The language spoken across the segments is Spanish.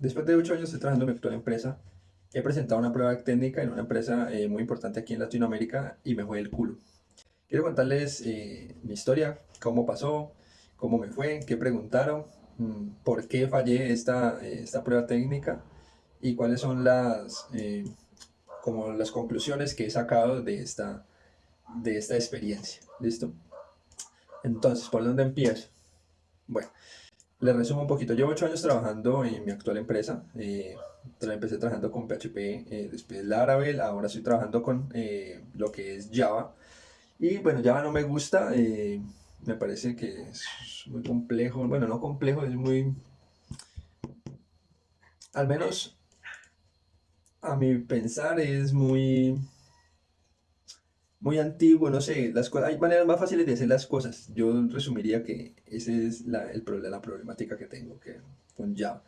Después de 8 años estoy trabajando en mi actual empresa, he presentado una prueba técnica en una empresa eh, muy importante aquí en Latinoamérica y me fue el culo. Quiero contarles eh, mi historia, cómo pasó, cómo me fue, qué preguntaron, mm, por qué fallé esta, eh, esta prueba técnica y cuáles son las, como las conclusiones que he sacado de esta, de esta experiencia. ¿Listo? Entonces, ¿por dónde empiezo? Bueno, les resumo un poquito. Llevo 8 años trabajando en mi actual empresa. Eh, empecé trabajando con PHP, eh, después Laravel, ahora estoy trabajando con eh, lo que es Java. Y bueno, Java no me gusta, eh, me parece que es muy complejo. Bueno, no complejo, es muy... Al menos a mi pensar es muy muy antiguo, no sé, las hay maneras más fáciles de hacer las cosas. Yo resumiría que esa es la, el problema, la problemática que tengo que, con Java.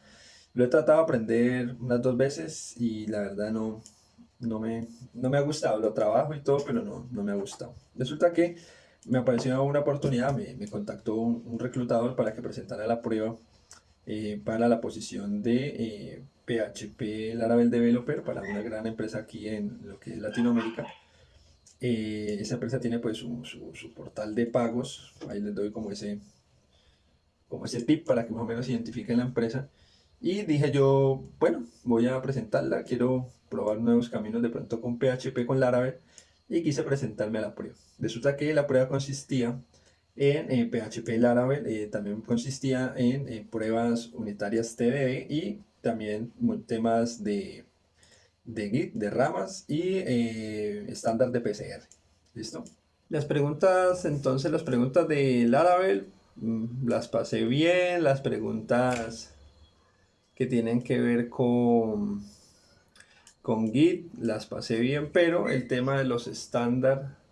Lo he tratado de aprender unas dos veces y la verdad no, no, me, no me ha gustado. Lo trabajo y todo, pero no, no me ha gustado. Resulta que me apareció una oportunidad, me, me contactó un, reclutador para que presentara la prueba eh, para la posición de PHP eh, Laravel Developer para una gran empresa aquí en lo que es Latinoamérica. Eh, esa empresa tiene pues su, su, portal de pagos, ahí les doy como ese, como ese tip para que más o menos identifiquen la empresa. Y dije yo, bueno, voy a presentarla, quiero probar nuevos caminos de pronto con PHP, con Laravel, y quise presentarme a la prueba. Resulta que la prueba consistía en PHP Laravel, eh, también consistía en pruebas unitarias TDD y también temas de de Git, de ramas y eh, estándar de PCR. ¿Listo? Las preguntas, entonces las preguntas de Laravel mm, las pasé bien, las preguntas que tienen que ver con, con Git las pasé bien, pero el tema de los estándar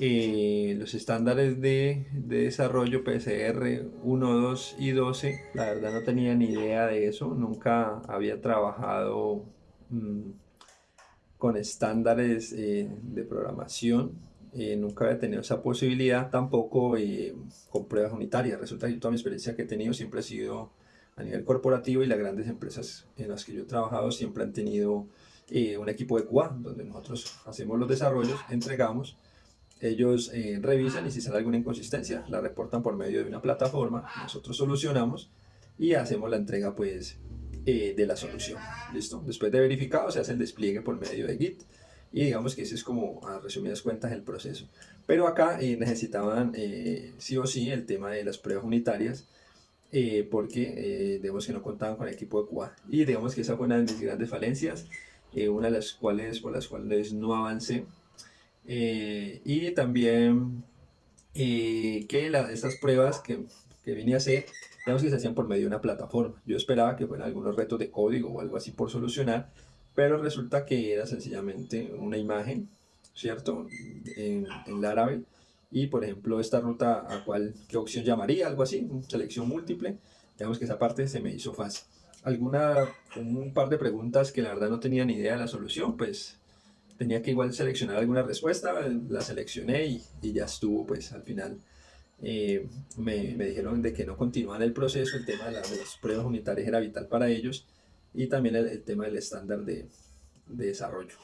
eh, los estándares de, de, desarrollo PCR 1, 2 y 12, la verdad no tenía ni idea de eso, nunca había trabajado Mm, con estándares eh, de programación. Eh, nunca había tenido esa posibilidad, tampoco eh, con pruebas unitarias. Resulta que toda mi experiencia que he tenido siempre ha sido a nivel corporativo y las grandes empresas en las que yo he trabajado siempre han tenido un equipo de QA, donde nosotros hacemos los desarrollos, entregamos, ellos revisan y si sale alguna inconsistencia, la reportan por medio de una plataforma, nosotros solucionamos y hacemos la entrega pues eh, de la solución. ¿Listo? Después de verificado se hace el despliegue por medio de Git y digamos que ese es como a resumidas cuentas el proceso. Pero acá eh, necesitaban eh, sí o sí el tema de las pruebas unitarias porque digamos que no contaban con el equipo de QA y digamos que esa fue una de mis grandes falencias, una de las cuales por las cuales no avancé y también que la, estas pruebas que, que vine a hacer digamos que se hacían por medio de una plataforma. Yo esperaba que fueran algunos retos de código o algo así por solucionar, pero resulta que era sencillamente una imagen, ¿cierto? En, en Laravel. Y por ejemplo, esta ruta, ¿a cuál, qué opción llamaría? Algo así, selección múltiple. Digamos que esa parte se me hizo fácil. Alguna, un par de preguntas que la verdad no tenía ni idea de la solución, pues tenía que igual seleccionar alguna respuesta, la seleccioné y, y ya estuvo, pues al final eh, me, me, dijeron de que no continuaban el proceso, el tema de, las pruebas unitarias era vital para ellos y también el, tema del estándar de, de, desarrollo.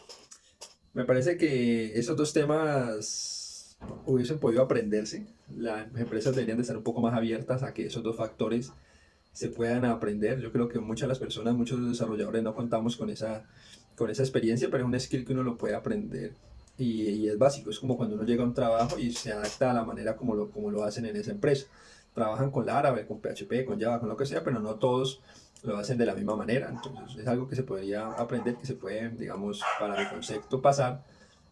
Me parece que esos dos temas hubiesen podido aprenderse. Las empresas deberían de estar un poco más abiertas a que esos dos factores se puedan aprender. Yo creo que muchas de las personas, muchos desarrolladores no contamos con esa, con esa experiencia, pero es un skill que uno lo puede aprender y, es básico, es como cuando uno llega a un trabajo y se adapta a la manera como lo, como lo hacen en esa empresa. Trabajan con Laravel, con PHP, con Java, con lo que sea, pero no todos lo hacen de la misma manera. Entonces es algo que se podría aprender, que se puede, digamos, para mi concepto pasar,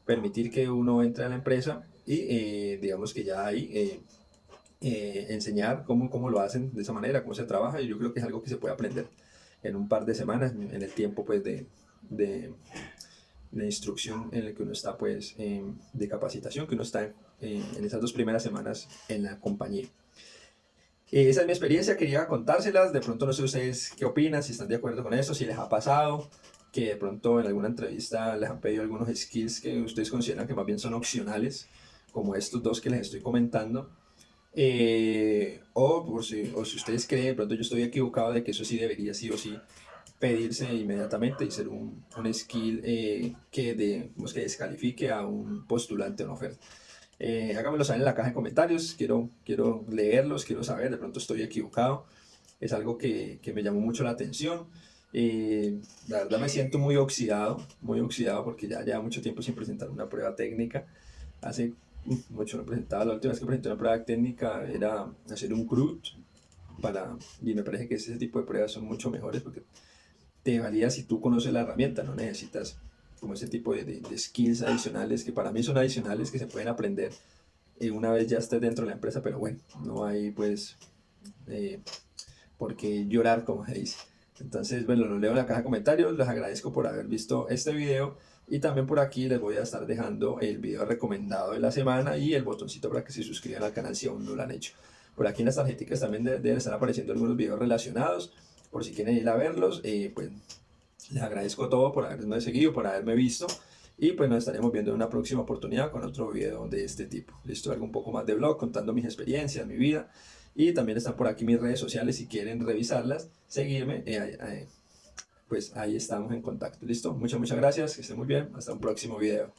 permitir que uno entre a la empresa y eh, digamos que ya hay eh, eh, enseñar cómo, cómo lo hacen de esa manera, cómo se trabaja y yo creo que es algo que se puede aprender en un par de semanas, en el tiempo pues de de instrucción en el que uno está, pues, de capacitación, que uno está en esas dos primeras semanas en la compañía. Eh, esa es mi experiencia, quería contárselas, de pronto no sé ustedes qué opinan, si están de acuerdo con eso, si les ha pasado, que de pronto en alguna entrevista les han pedido algunos skills que ustedes consideran que más bien son opcionales, como estos dos que les estoy comentando, eh, o, por si, o si ustedes creen, de pronto yo estoy equivocado de que eso sí debería sí o sí pedirse inmediatamente y ser un, un skill eh, que, de, que descalifique a un postulante o una oferta. Eh, háganmelo saber en la caja de comentarios, quiero, quiero leerlos, quiero saber, de pronto estoy equivocado, es algo que, que me llamó mucho la atención. Eh, la verdad me siento muy oxidado, muy oxidado porque ya lleva mucho tiempo sin presentar una prueba técnica. Hace mucho no presentaba, la última vez que presenté una prueba técnica era hacer un CRUD para, y me parece que ese tipo de pruebas son mucho mejores porque te valía si tú conoces la herramienta, no necesitas como ese tipo de, de, skills adicionales que para mí son adicionales que se pueden aprender eh, una vez ya estés dentro de la empresa, pero bueno, no hay pues eh, por qué llorar como se dice. Entonces, bueno, lo leo en la caja de comentarios, les agradezco por haber visto este video y también por aquí les voy a estar dejando el video recomendado de la semana y el botoncito para que se suscriban al canal si aún no lo han hecho. Por aquí en las tarjeticas también deben estar apareciendo algunos videos relacionados, por si quieren ir a verlos, eh, pues les agradezco todo por haberme seguido, por haberme visto. Y pues nos estaremos viendo en una próxima oportunidad con otro video de este tipo. Listo, algo un poco más de blog, contando mis experiencias, mi vida. Y también están por aquí mis redes sociales si quieren revisarlas, seguirme. Eh, pues ahí estamos en contacto. Listo, muchas, muchas gracias. Que estén muy bien. Hasta un próximo video.